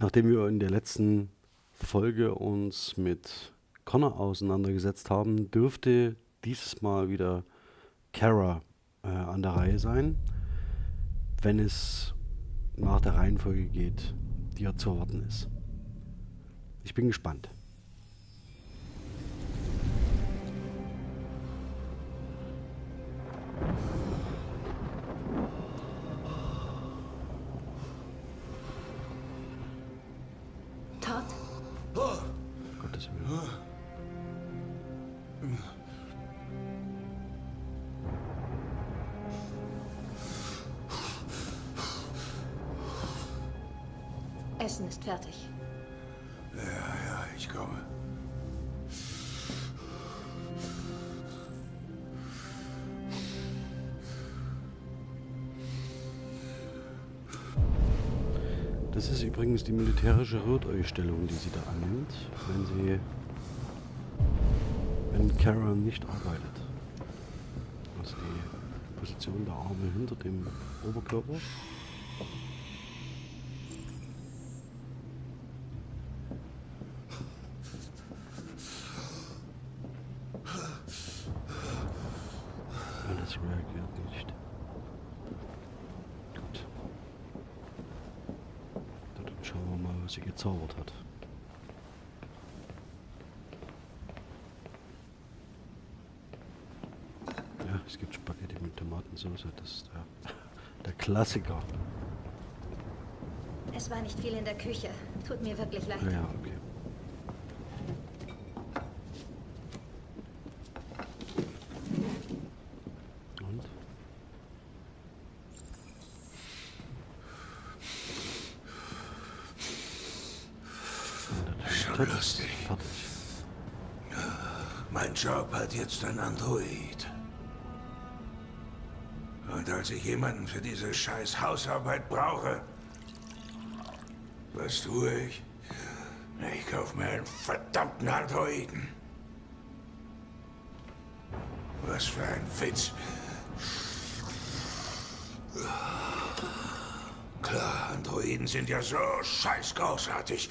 Nachdem wir in der letzten Folge uns mit Connor auseinandergesetzt haben, dürfte dieses Mal wieder Kara äh, an der Reihe sein, wenn es nach der Reihenfolge geht, die ja zu erwarten ist. Ich bin gespannt. Das ist übrigens die militärische Roteustellung, die sie da annimmt, wenn sie wenn Kara nicht arbeitet. Also die Position der Arme hinter dem Oberkörper. gezaubert hat. Ja, es gibt Spaghetti mit Tomatensauce, das ist der, der Klassiker. Es war nicht viel in der Küche. Tut mir wirklich leid. Ja, okay. Job hat jetzt ein Android. Und als ich jemanden für diese scheiß Hausarbeit brauche, was tue ich? Ich kaufe mir einen verdammten Androiden. Was für ein Witz. Klar, Androiden sind ja so scheiß großartig.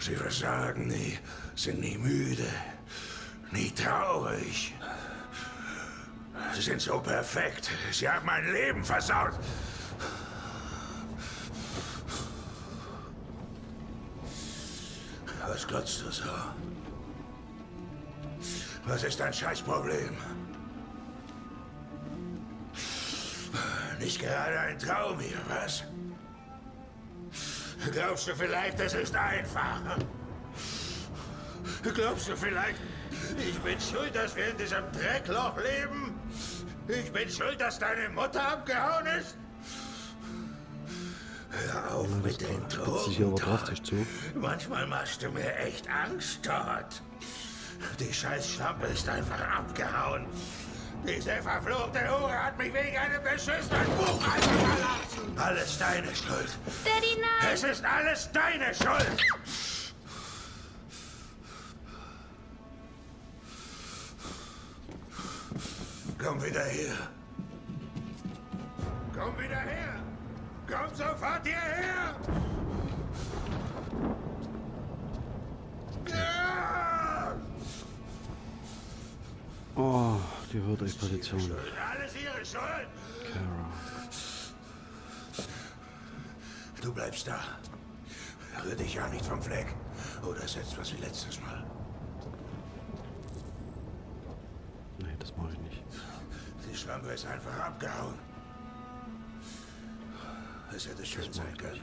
Sie versagen nie, sind nie müde, nie traurig. Sie sind so perfekt. Sie haben mein Leben versaut. Was glotzt du so? Was ist dein Scheißproblem? Nicht gerade ein Traum hier, was? Glaubst du vielleicht, es ist einfach? Glaubst du vielleicht, ich bin schuld, dass wir in diesem Dreckloch leben? Ich bin schuld, dass deine Mutter abgehauen ist? Hör auf ja, mit dem Drogen. Manchmal machst du mir echt Angst dort. Die Scheißschlampe ist einfach abgehauen. Diese verfluchte Hure hat mich wegen einem beschissenen Buch verlassen. Alles deine Schuld. Daddy, nein! Es ist alles deine Schuld! Komm wieder her. Komm wieder her. Komm sofort hierher. Oh, die wird euch Position. Alles ihre Schuld. Kara. Du bleibst da. Rühr dich ja nicht vom Fleck. Oder setzt was wie letztes Mal. Nee, das mache ich nicht. Schlampe ist einfach abgehauen. Es hätte schön sein können.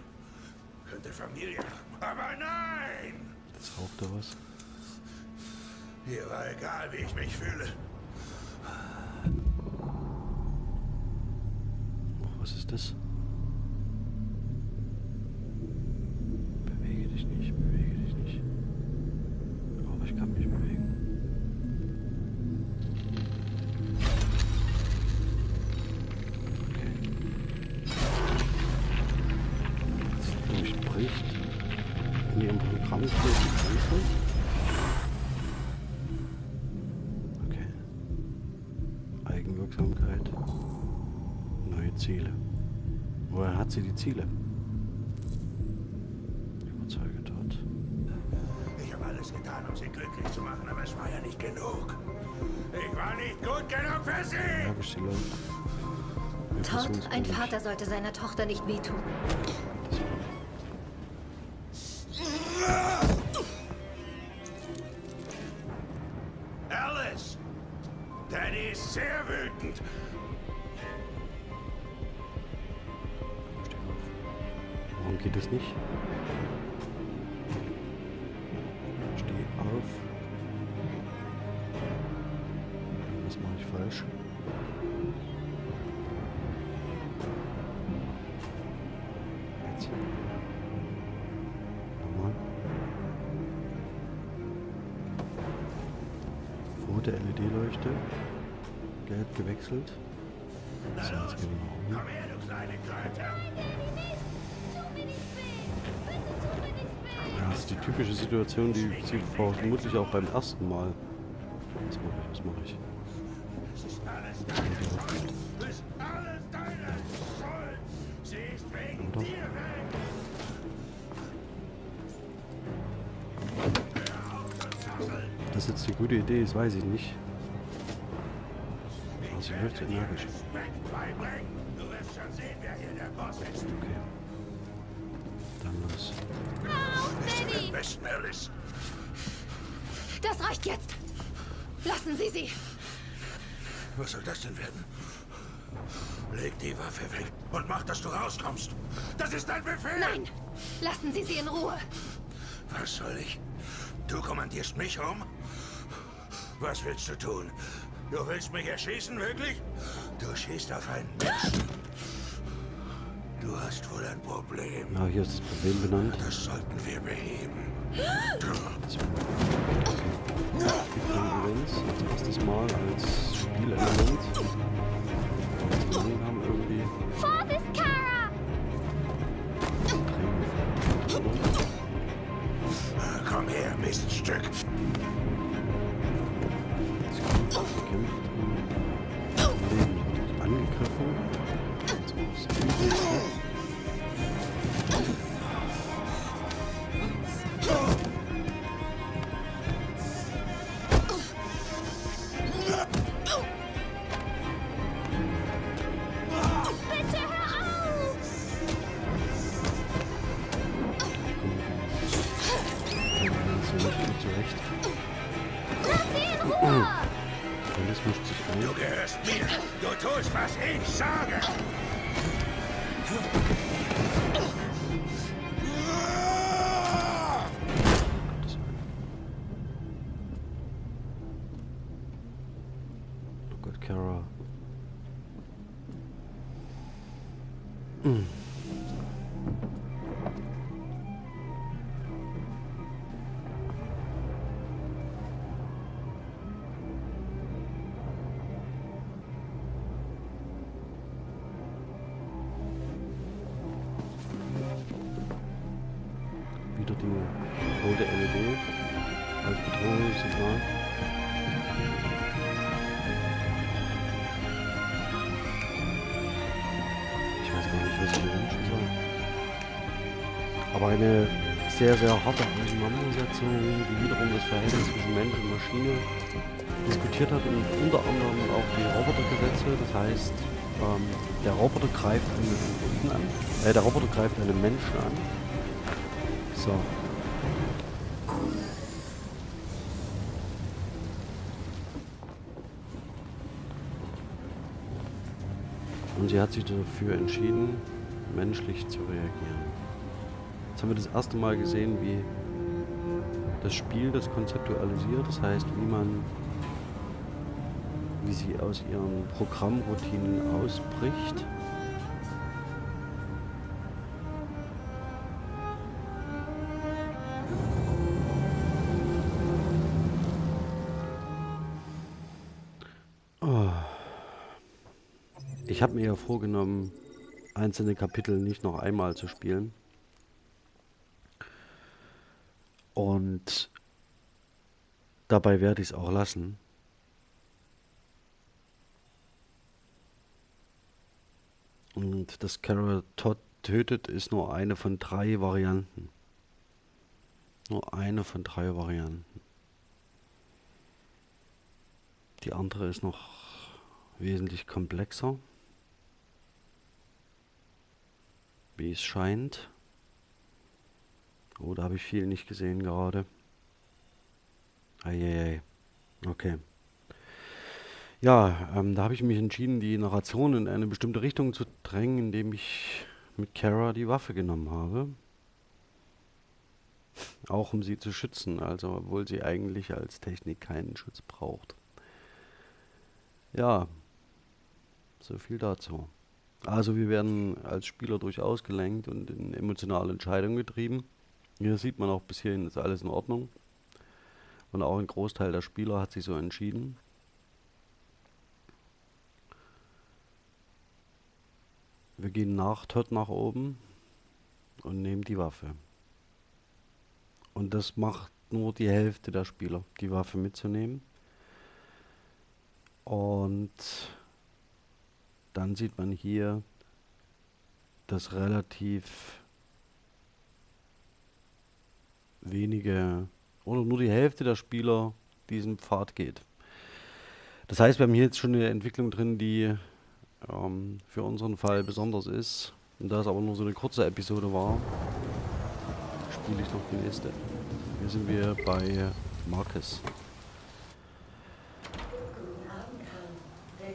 Könnte Familie. Aber nein! Jetzt raucht er was. Hier war egal, wie ich mich fühle. Oh, was ist das? Ziele. Überzeuge hat. Ich habe alles getan, um sie glücklich zu machen, aber es war ja nicht genug. Ich war nicht gut genug für sie! Tod, ein Vater sollte seiner Tochter nicht wehtun. Situation, die sie vermutlich auch beim ersten Mal. Was mache ich? Was mache ich? Das jetzt eine gute Idee ist, weiß ich nicht. Aber sie läuft so energisch. Okay. Dann los. Du im Westen, Alice? Das reicht jetzt! Lassen Sie sie! Was soll das denn werden? Leg die Waffe weg und mach, dass du rauskommst. Das ist dein Befehl! Nein! Lassen Sie sie in Ruhe! Was soll ich? Du kommandierst mich um? Was willst du tun? Du willst mich erschießen, wirklich? Du schießt auf einen Menschen. Du hast wohl ein Problem. Ja, hier ist das Problem benannt. Das sollten wir beheben. Das Events als erstes Mal als Spielelement. Eine sehr, sehr harte Auseinandersetzung, die wiederum das Verhältnis zwischen Mensch und Maschine diskutiert hat und unter anderem auch die Robotergesetze. Das heißt, ähm, der Roboter greift einen Kunden an, äh, der Roboter greift einen Menschen an. So. Und sie hat sich dafür entschieden, menschlich zu reagieren. Jetzt haben wir das erste Mal gesehen, wie das Spiel das konzeptualisiert. Das heißt, wie man, wie sie aus ihren Programmroutinen ausbricht. Oh. Ich habe mir ja vorgenommen, einzelne Kapitel nicht noch einmal zu spielen. Und dabei werde ich es auch lassen. Und das Carol Todd tötet ist nur eine von drei Varianten. Nur eine von drei Varianten. Die andere ist noch wesentlich komplexer. Wie es scheint. Oh, da habe ich viel nicht gesehen gerade. Eieiei. Okay. Ja, ähm, da habe ich mich entschieden, die Narration in eine bestimmte Richtung zu drängen, indem ich mit Kara die Waffe genommen habe. Auch um sie zu schützen, also obwohl sie eigentlich als Technik keinen Schutz braucht. Ja, so viel dazu. Also wir werden als Spieler durchaus gelenkt und in emotionale Entscheidungen getrieben. Hier sieht man auch bis hierhin ist alles in Ordnung. Und auch ein Großteil der Spieler hat sich so entschieden. Wir gehen nach Todd nach oben und nehmen die Waffe. Und das macht nur die Hälfte der Spieler, die Waffe mitzunehmen. Und dann sieht man hier, dass relativ wenige oder nur die Hälfte der Spieler diesen Pfad geht. Das heißt, wir haben hier jetzt schon eine Entwicklung drin, die ähm, für unseren Fall besonders ist. Und da es aber nur so eine kurze Episode war, spiele ich noch die nächste. Hier sind wir bei Marcus.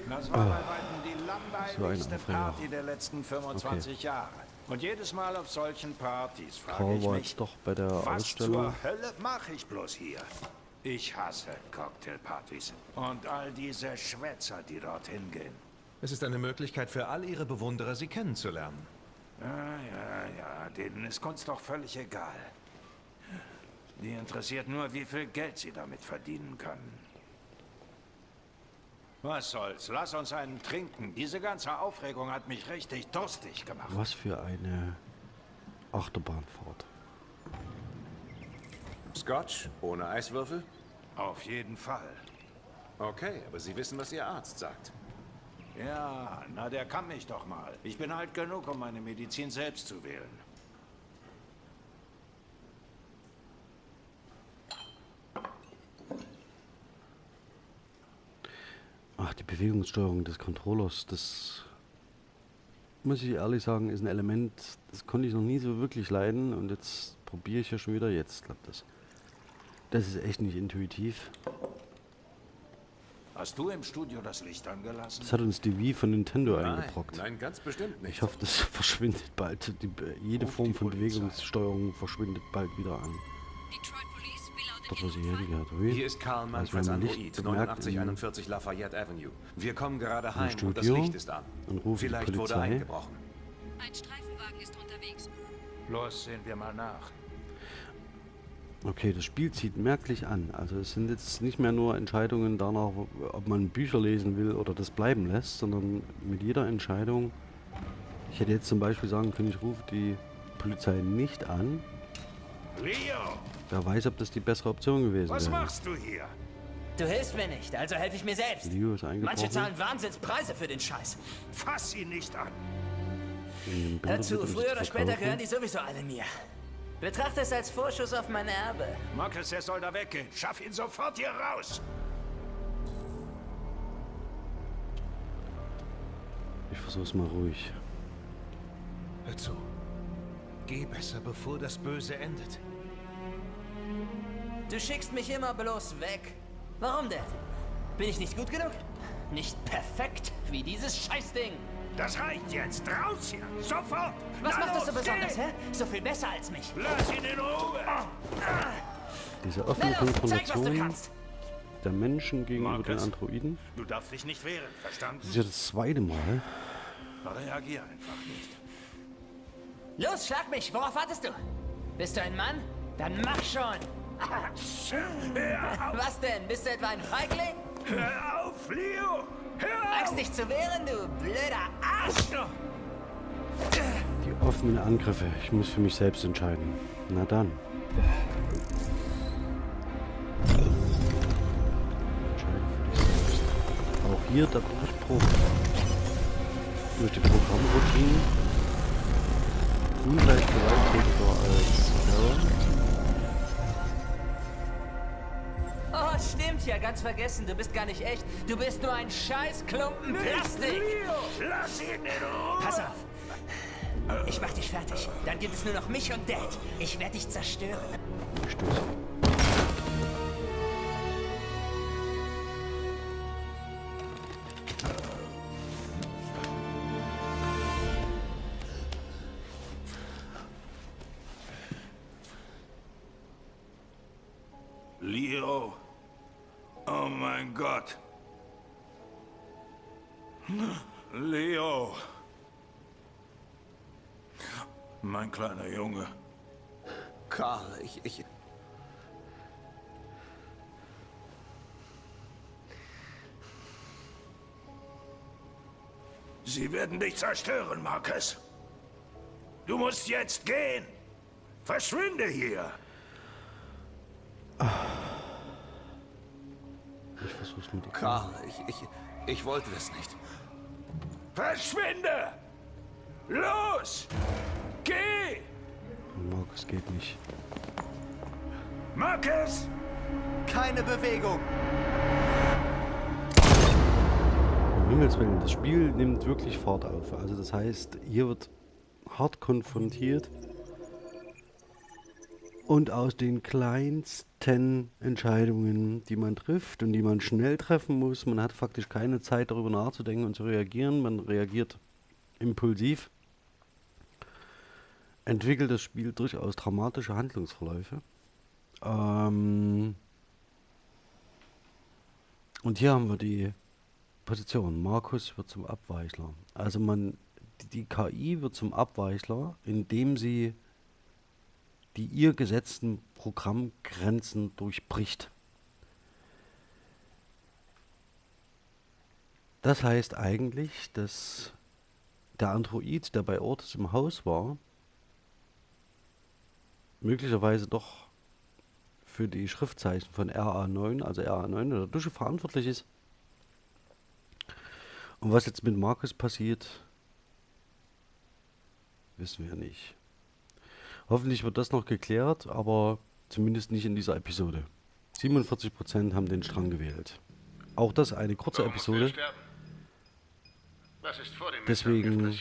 Das war bei weitem die langweiligste so Party der letzten 25 okay. Jahre. Und jedes Mal auf solchen Partys frage ich mich, doch bei der was Ausstellung. zur Hölle mache ich bloß hier? Ich hasse Cocktailpartys und all diese Schwätzer, die dorthin gehen. Es ist eine Möglichkeit für all ihre Bewunderer, sie kennenzulernen. Ja, ja, ja, denen ist Kunst doch völlig egal. Die interessiert nur, wie viel Geld sie damit verdienen können. Was soll's? Lass uns einen trinken. Diese ganze Aufregung hat mich richtig durstig gemacht. Was für eine Achterbahnfahrt. Scotch ohne Eiswürfel? Auf jeden Fall. Okay, aber Sie wissen, was Ihr Arzt sagt. Ja, na der kann mich doch mal. Ich bin alt genug, um meine Medizin selbst zu wählen. Ach, die Bewegungssteuerung des Controllers, das muss ich ehrlich sagen, ist ein Element, das konnte ich noch nie so wirklich leiden und jetzt probiere ich ja schon wieder, jetzt klappt das. Das ist echt nicht intuitiv. Hast du im Studio das Licht angelassen? Das hat uns die Wii von Nintendo Nein, eingebrockt. nein, ganz bestimmt nicht. Ich hoffe, das verschwindet bald. Die, jede Ruf Form die von Polizei. Bewegungssteuerung verschwindet bald wieder an. Detroit Was ich hier gehört habe. Hier ist Karl Manfreds man Android, Licht bemerkt 8941 Lafayette Avenue. Wir kommen gerade heim und das Studio Licht ist an. und rufen die Vielleicht wurde eingebrochen. Ein Streifenwagen ist unterwegs. Los, sehen wir mal nach. Okay, das Spiel zieht merklich an. Also es sind jetzt nicht mehr nur Entscheidungen danach, ob man Bücher lesen will oder das bleiben lässt, sondern mit jeder Entscheidung. Ich hätte jetzt zum Beispiel sagen können, ich rufe die Polizei nicht an. Leo, Wer weiß, ob das die bessere Option gewesen was wäre. machst du hier? Du hilfst mir nicht, also helfe ich mir selbst. Leo ist Manche eingebrochen. zahlen Wahnsinnspreise für den Scheiß. Fass ihn nicht an. Hör zu, früher oder später gehören die sowieso alle mir. Betrachte es als Vorschuss auf mein Erbe. Marcus, er soll da weggehen. Schaff ihn sofort hier raus. Ich versuch's mal ruhig. Hör zu. Geh besser, bevor das Böse endet. Du schickst mich immer bloß weg. Warum denn? Bin ich nicht gut genug? Nicht perfekt wie dieses Scheißding. Das reicht jetzt. Raus hier. Sofort. Was Na macht das so los, besonders, geh. hä? So viel besser als mich. Lass ihn in Ruhe. Diese offene los, zeig, was du Konfrontation der Menschen gegenüber den Marcus? Androiden. Du darfst dich nicht wehren, verstanden? Das ist ja das zweite Mal. Reagier einfach nicht. Los, schlag mich. Worauf wartest du? Bist du ein Mann? Dann mach schon. Was denn? Bist du etwa ein Feigling? hör auf, Leo. Hör auf. dich zu wehren, du blöder Arsch. Die offenen Angriffe. Ich muss für mich selbst entscheiden. Na dann. Entscheide für dich selbst. Auch hier der Durchbruch durch die Programmroutine ungleich gewalttätiger als Karen. Oh, stimmt ja, ganz vergessen. Du bist gar nicht echt. Du bist nur ein scheiß Klumpen Plastik. Lass ihn in Ruhe. Pass auf. Ich mach dich fertig. Dann gibt es nur noch mich und Dad. Ich werde dich zerstören. Stimmt. Mein Gott. Leo. Mein kleiner Junge. Karl, ich, ich... Sie werden dich zerstören, Marcus. Du musst jetzt gehen. Verschwinde hier. Dir. Karl, ich, ich, ich wollte das nicht. Verschwinde! Los! Geh! Markus geht nicht. Marcus! Keine Bewegung! Um Himmels Willen, das Spiel nimmt wirklich Fahrt auf. Also das heißt, hier wird hart konfrontiert und aus den kleinsten Entscheidungen, die man trifft und die man schnell treffen muss, man hat faktisch keine Zeit darüber nachzudenken und zu reagieren, man reagiert impulsiv, entwickelt das Spiel durchaus dramatische Handlungsverläufe. Ähm und hier haben wir die Position. Markus wird zum Abweichler. Also man, die, die KI wird zum Abweichler, indem sie die ihr gesetzten Programmgrenzen durchbricht. Das heißt eigentlich, dass der Android, der bei Ortis im Haus war, möglicherweise doch für die Schriftzeichen von RA9, also RA9 oder Dusche verantwortlich ist. Und was jetzt mit Markus passiert, wissen wir nicht. Hoffentlich wird das noch geklärt, aber zumindest nicht in dieser Episode. 47% haben den Strang gewählt. Auch das eine kurze er Episode. sterben? Was ist vor dem Deswegen-? Hm?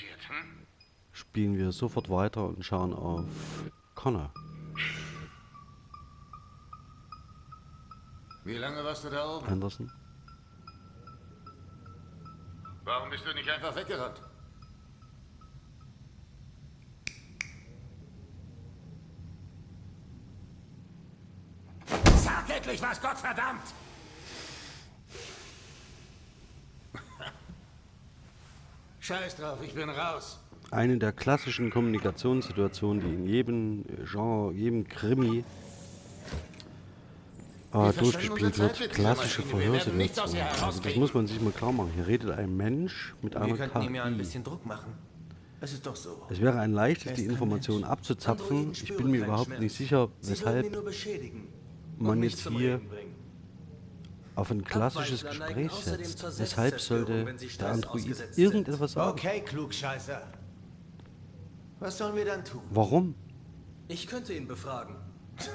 Spielen wir sofort weiter und schauen auf Connor. Wie lange warst du da oben? Anderson. Warum bist du nicht einfach weggerannt? Sag endlich was, Gott verdammt! Scheiß drauf, ich bin raus. Eine der klassischen Kommunikationssituationen, die in jedem Genre, jedem Krimi äh, Wir durchgespielt wird. Klassische. Wir Verhörsituation. Also das muss man sich mal klar machen. Hier redet ein Mensch mit Wir einer könnten ihm ja ein KI. bisschen Druck machen. Es ist doch so. Es wäre ein leichtes, die ist kein Information Mensch. abzuzapfen. Ich bin mir überhaupt Schmerz. nicht sicher, weshalb nur beschädigen. Man jetzt hier auf ein klassisches Gespräch setzt. Weshalb sollte der Android irgendetwas sagen? Okay, Klugscheißer. Was sollen wir dann tun? Warum? Ich könnte ihn befragen.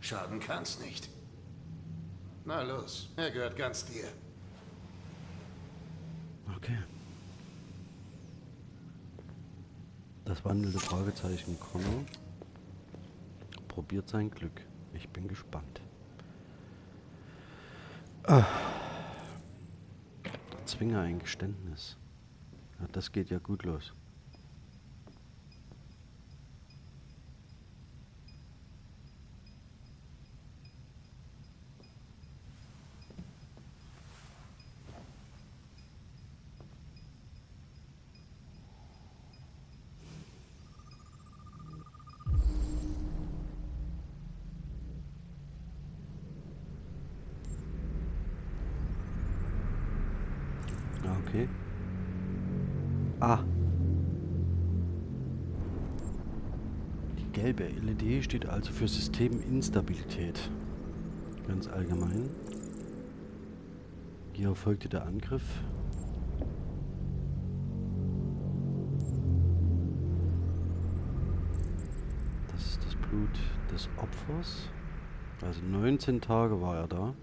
Schaden kann's nicht. Na los, er gehört ganz dir. Okay. Das wandelnde Fragezeichen Connor probiert sein Glück. Ich bin gespannt. Ah. Zwinge ein Geständnis. Ja, das geht ja gut los. Gelbe LED steht also für Systeminstabilität. Ganz allgemein. Hier erfolgte der Angriff. Blut des Opfers. Also 19 Tage war er da.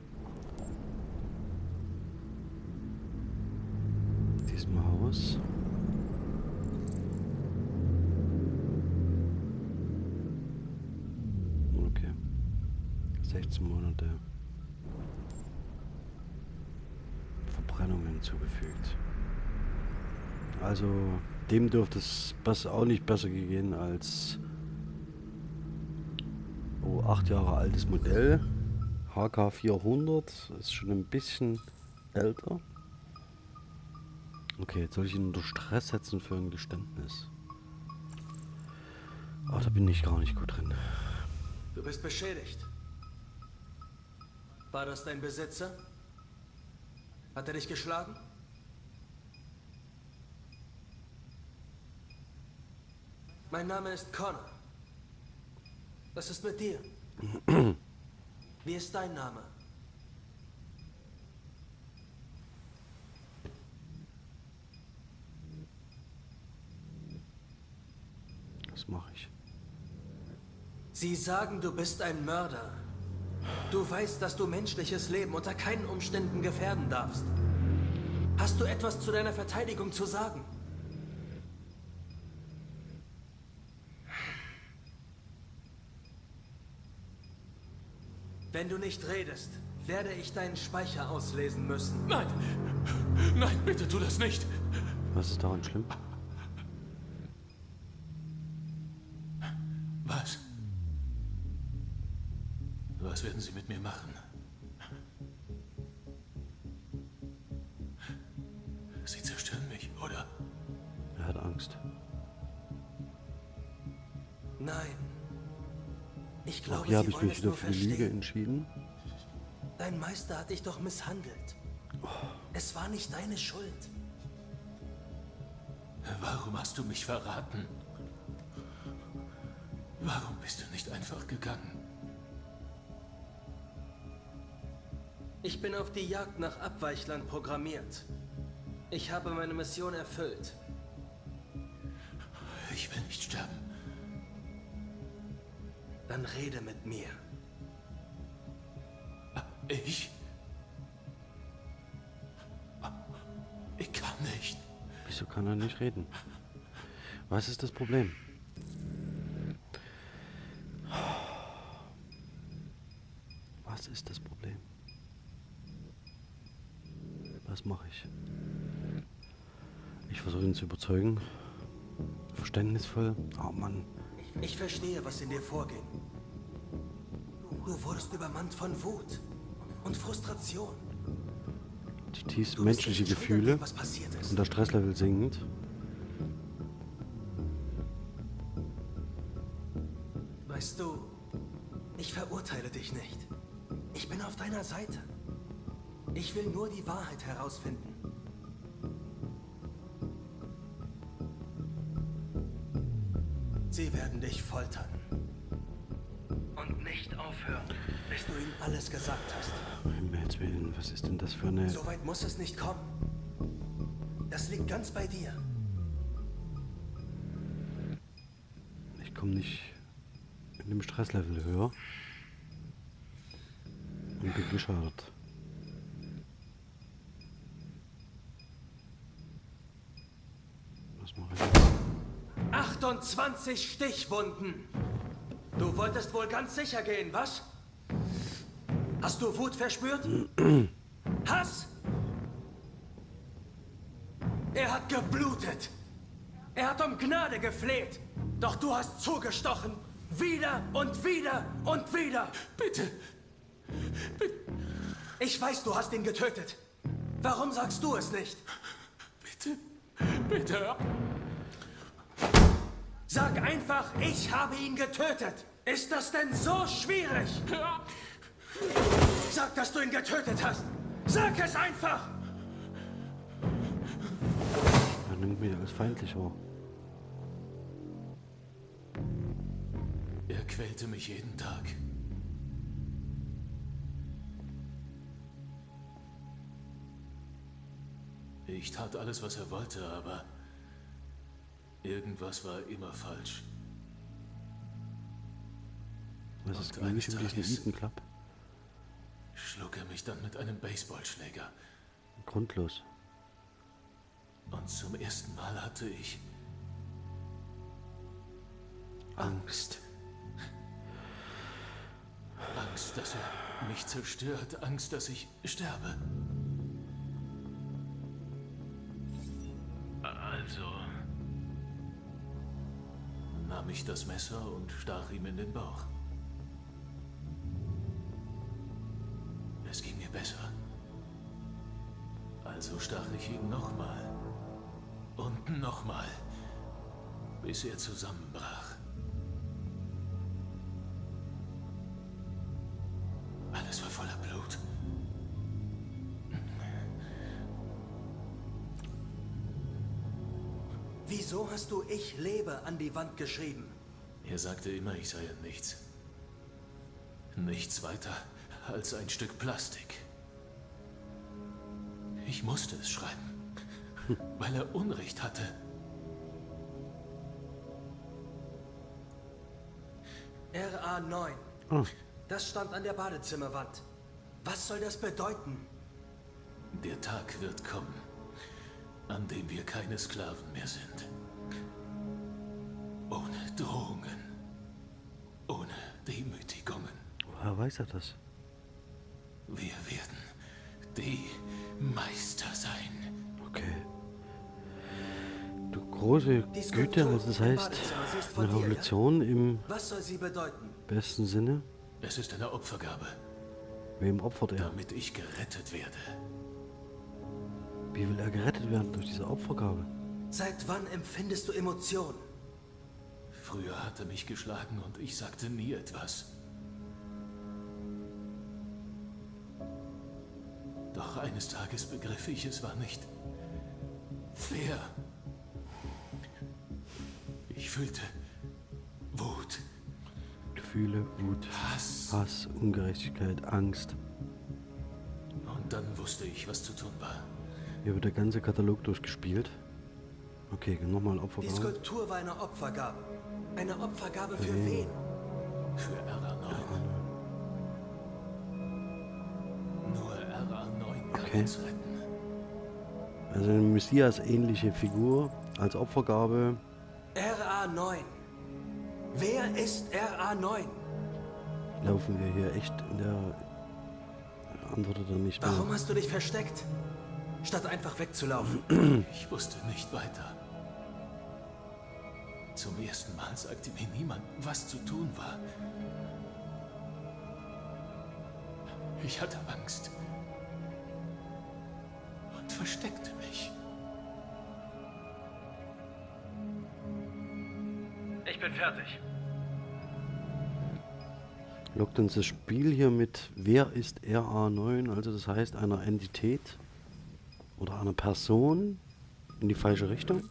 Dürfte es auch nicht besser gehen als oh, acht Jahre altes Modell. HK 400 ist schon ein bisschen älter. Okay, jetzt soll ich ihn unter Stress setzen für ein Geständnis. Ach, da bin ich gar nicht gut drin. Du bist beschädigt. War das dein Besitzer? Hat er dich geschlagen? Mein Name ist Connor. Was ist mit dir? Wie ist dein Name? Was mache ich? Sie sagen, du bist ein Mörder. Du weißt, dass du menschliches Leben unter keinen Umständen gefährden darfst. Hast du etwas zu deiner Verteidigung zu sagen? Wenn du nicht redest, werde ich deinen Speicher auslesen müssen. Nein! Nein, bitte tu das nicht! Was ist daran schlimm? Was? Was werden Sie mit mir machen? Sie zerstören mich, oder? Er hat Angst. Nein. Ich glaube, Auch hier habe Sie ich wollen mich wieder nur für die Lüge verstehen. entschieden. Dein Meister hat dich doch misshandelt. Es war nicht deine Schuld. Warum hast du mich verraten? Warum bist du nicht einfach gegangen? Ich bin auf die Jagd nach Abweichlern programmiert. Ich habe meine Mission erfüllt. Ich will nicht sterben. Dann rede mit mir. Ich? Ich kann nicht. Wieso kann er nicht reden? Was ist das Problem? Was ist das Problem? Was mache ich? Ich versuche ihn zu überzeugen. Verständnisvoll. Oh Mann. Ich verstehe, was in dir vorging. Du wurdest übermannt von Wut und Frustration. Zutiefst Du bist menschliche nicht schuld an Gefühle. dem, was passiert ist. Und der Stresslevel sinkt. Weißt du, ich verurteile dich nicht. Ich bin auf deiner Seite. Ich will nur die Wahrheit herausfinden. Willen, was ist denn das für eine... So weit muss es nicht kommen. Das liegt ganz bei dir. Ich komme nicht in dem Stresslevel höher. Und bin geschadet. Was mache ich jetzt? 28 Stichwunden. Du wolltest wohl ganz sicher gehen, was? Hast du Wut verspürt? Hass? Er hat geblutet. Er hat um Gnade gefleht. Doch du hast zugestochen. Wieder und wieder und wieder. Bitte. Ich weiß, du hast ihn getötet. Warum sagst du es nicht? Bitte. Bitte. Sag einfach, ich habe ihn getötet. Ist das denn so schwierig? Sag, dass du ihn getötet hast. Sag es einfach! Er nimmt mich als feindlich wahr. Er quälte mich jeden Tag. Ich tat alles, was er wollte, aber irgendwas war immer falsch. Was ist eigentlich diesen Tages- Eden Club? Schlug er mich dann mit einem Baseballschläger. Grundlos. Und zum ersten Mal hatte ich Angst. Angst, dass er mich zerstört. Angst, dass ich sterbe. Also nahm ich das Messer und stach ihm in den Bauch. Mir besser. Also stach ich ihn nochmal. Und nochmal. Bis er zusammenbrach. Alles war voller Blut. Wieso hast du Ich lebe an die Wand geschrieben? Er sagte immer, ich sei ein Nichts. Nichts weiter als ein Stück Plastik. Ich musste es schreiben, weil er Unrecht hatte. RA9. Ah, Das stand an der Badezimmerwand. Was soll das bedeuten? Der Tag wird kommen, an dem wir keine Sklaven mehr sind. Ohne Drohungen, ohne Demütigungen. woher weiß er das? Wir werden die Meister sein. Okay. Du große Güte, also das heißt, eine dir, ja? Revolution im Was soll sie bedeuten? besten Sinne. Es ist eine Opfergabe, Wem opfert er? damit ich gerettet werde. Wie will er gerettet werden durch diese Opfergabe? Seit wann empfindest du Emotionen? Früher hat er mich geschlagen und ich sagte nie etwas. Doch eines Tages begriff ich, es war nicht fair. Ich fühlte Wut, Gefühle, Wut, Hass. Hass, Ungerechtigkeit, Angst. Und dann wusste ich, was zu tun war. Hier wird der ganze Katalog durchgespielt. Okay, nochmal Die Opfergabe. Skulptur war eine Opfergabe. Eine Opfergabe für wen? Für RA9. Okay. Also eine Messias-ähnliche Figur als Opfergabe. RA9. Wer ist RA9? Laufen wir hier echt in der... Antwortet er nicht mehr. Warum hast du dich versteckt? Statt einfach wegzulaufen. Ich wusste nicht weiter. Zum ersten Mal sagte mir niemand, was zu tun war. Ich hatte Angst versteckte mich. Ich bin fertig. Lockt uns das Spiel hier mit Wer ist RA9, also das heißt einer Entität oder einer Person in die falsche Richtung.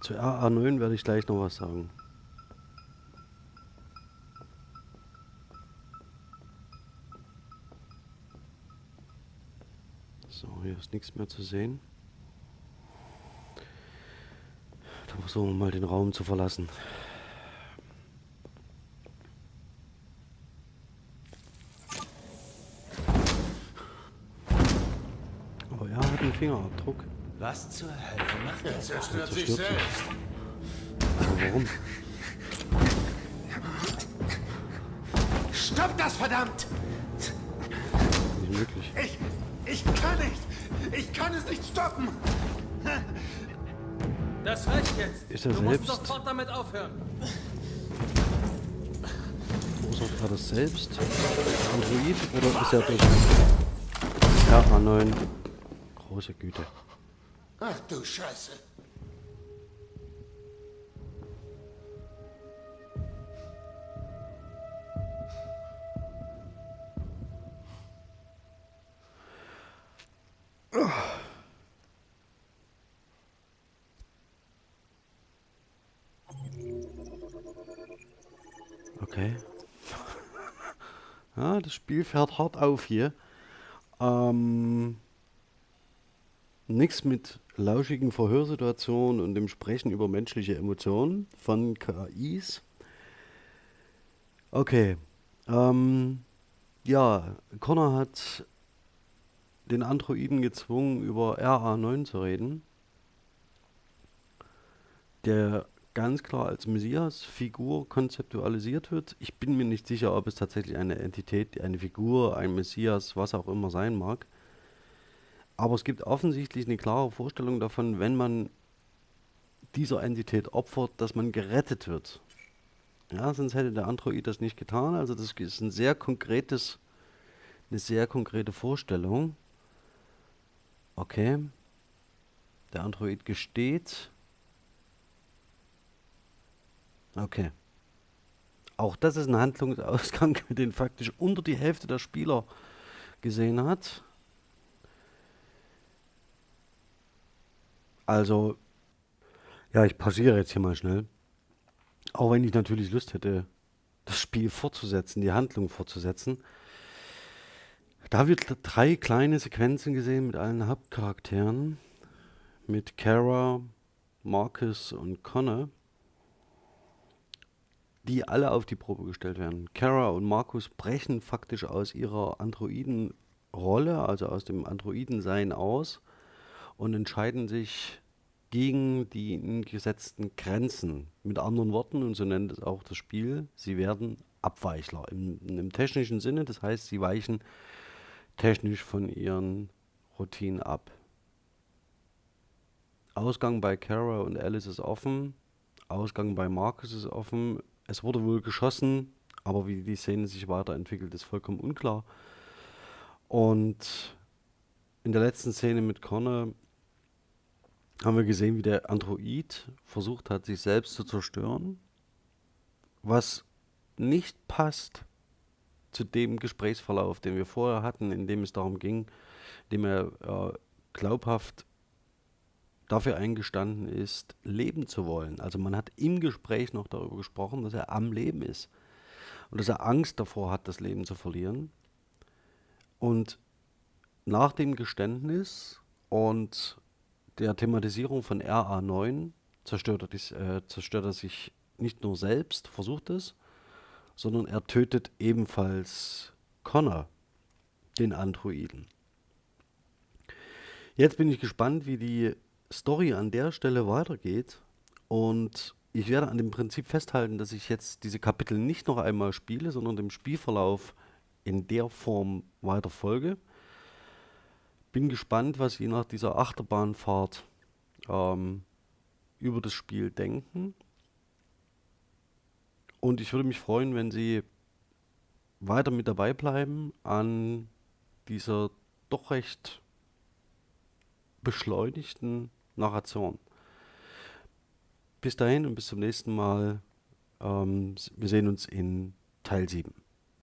Zu RA9 werde ich gleich noch was sagen. Hier ist nichts mehr zu sehen. Da versuchen wir mal den Raum zu verlassen. Aber er hat einen Fingerabdruck. Was zur Hölle macht er? zerstört sich selbst. Aber warum? Stopp das, verdammt! Nicht möglich. Ich, ich kann nicht! Ich kann es nicht stoppen! Das reicht jetzt. Ist er du selbst- musst sofort damit aufhören. Verursacht er das selbst? Android? Oder ist er durch RA9? Große Güte. Ach du Scheiße. Das Spiel fährt hart auf hier. Ähm, Nichts mit lauschigen Verhörsituationen und dem Sprechen über menschliche Emotionen von KIs. Okay. Ähm, ja, Connor hat den Androiden gezwungen, über RA9 zu reden, der ganz klar als Messias-Figur konzeptualisiert wird. Ich bin mir nicht sicher, ob es tatsächlich eine Entität, eine Figur, ein Messias, was auch immer sein mag. Aber es gibt offensichtlich eine klare Vorstellung davon, wenn man dieser Entität opfert, dass man gerettet wird. Ja, sonst hätte der Android das nicht getan. Also das ist ein sehr konkretes, eine sehr konkrete Vorstellung. Okay. Der Android gesteht. Okay. Auch das ist ein Handlungsausgang, den faktisch unter die Hälfte der Spieler gesehen hat. Also, ja, ich pausiere jetzt hier mal schnell. Auch wenn ich natürlich Lust hätte, das Spiel fortzusetzen, die Handlung fortzusetzen. Da wird drei kleine Sequenzen gesehen mit allen Hauptcharakteren. Mit Kara, Marcus und Connor. Die alle auf die Probe gestellt werden. Kara und Marcus brechen faktisch aus ihrer Androiden-Rolle, also aus dem Androiden-Sein aus und entscheiden sich gegen die gesetzten Grenzen. Mit anderen Worten, und so nennt es auch das Spiel, sie werden Abweichler im, im technischen Sinne. Das heißt, sie weichen technisch von ihren Routinen ab. Ausgang bei Kara und Alice ist offen. Ausgang bei Marcus ist offen. Es wurde wohl geschossen, aber wie die Szene sich weiterentwickelt, ist vollkommen unklar. Und in der letzten Szene mit Connor haben wir gesehen, wie der Android versucht hat, sich selbst zu zerstören, was nicht passt zu dem Gesprächsverlauf, den wir vorher hatten, in dem es darum ging, in dem er äh, glaubhaft dafür eingestanden ist, leben zu wollen. Also man hat im Gespräch noch darüber gesprochen, dass er am Leben ist und dass er Angst davor hat, das Leben zu verlieren. Und nach dem Geständnis und der Thematisierung von RA9 zerstört er, dies, äh, zerstört er sich nicht nur selbst, versucht es, sondern er tötet ebenfalls Connor, den Androiden. Jetzt bin ich gespannt, wie die Story an der Stelle weitergeht und ich werde an dem Prinzip festhalten, dass ich jetzt diese Kapitel nicht noch einmal spiele, sondern dem Spielverlauf in der Form weiter folge bin gespannt, was Sie nach dieser Achterbahnfahrt ähm, über das Spiel denken. Und ich würde mich freuen, wenn Sie weiter mit dabei bleiben an dieser doch recht beschleunigten Narration. Bis dahin und bis zum nächsten Mal. Ähm, wir sehen uns in Teil 7.